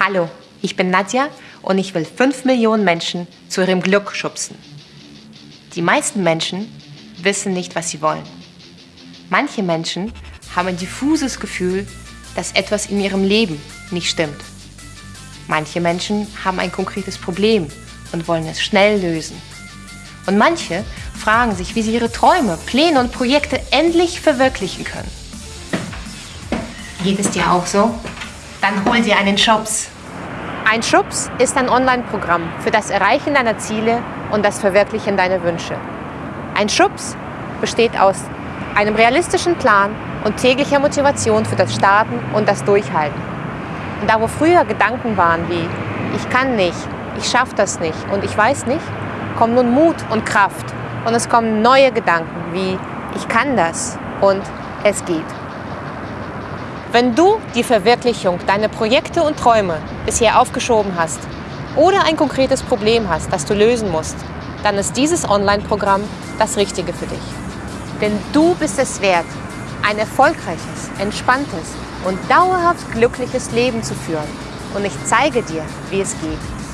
Hallo, ich bin Nadja und ich will 5 Millionen Menschen zu ihrem Glück schubsen. Die meisten Menschen wissen nicht, was sie wollen. Manche Menschen haben ein diffuses Gefühl, dass etwas in ihrem Leben nicht stimmt. Manche Menschen haben ein konkretes Problem und wollen es schnell lösen. Und manche fragen sich, wie sie ihre Träume, Pläne und Projekte endlich verwirklichen können. Geht es dir auch so? Dann hol dir einen Schubs. Ein Schubs ist ein Online-Programm für das Erreichen deiner Ziele und das Verwirklichen deiner Wünsche. Ein Schubs besteht aus einem realistischen Plan und täglicher Motivation für das Starten und das Durchhalten. Und da wo früher Gedanken waren wie ich kann nicht, ich schaffe das nicht und ich weiß nicht, kommen nun Mut und Kraft und es kommen neue Gedanken wie ich kann das und es geht. Wenn du die Verwirklichung deiner Projekte und Träume bisher aufgeschoben hast oder ein konkretes Problem hast, das du lösen musst, dann ist dieses Online-Programm das Richtige für dich. Denn du bist es wert, ein erfolgreiches, entspanntes und dauerhaft glückliches Leben zu führen. Und ich zeige dir, wie es geht.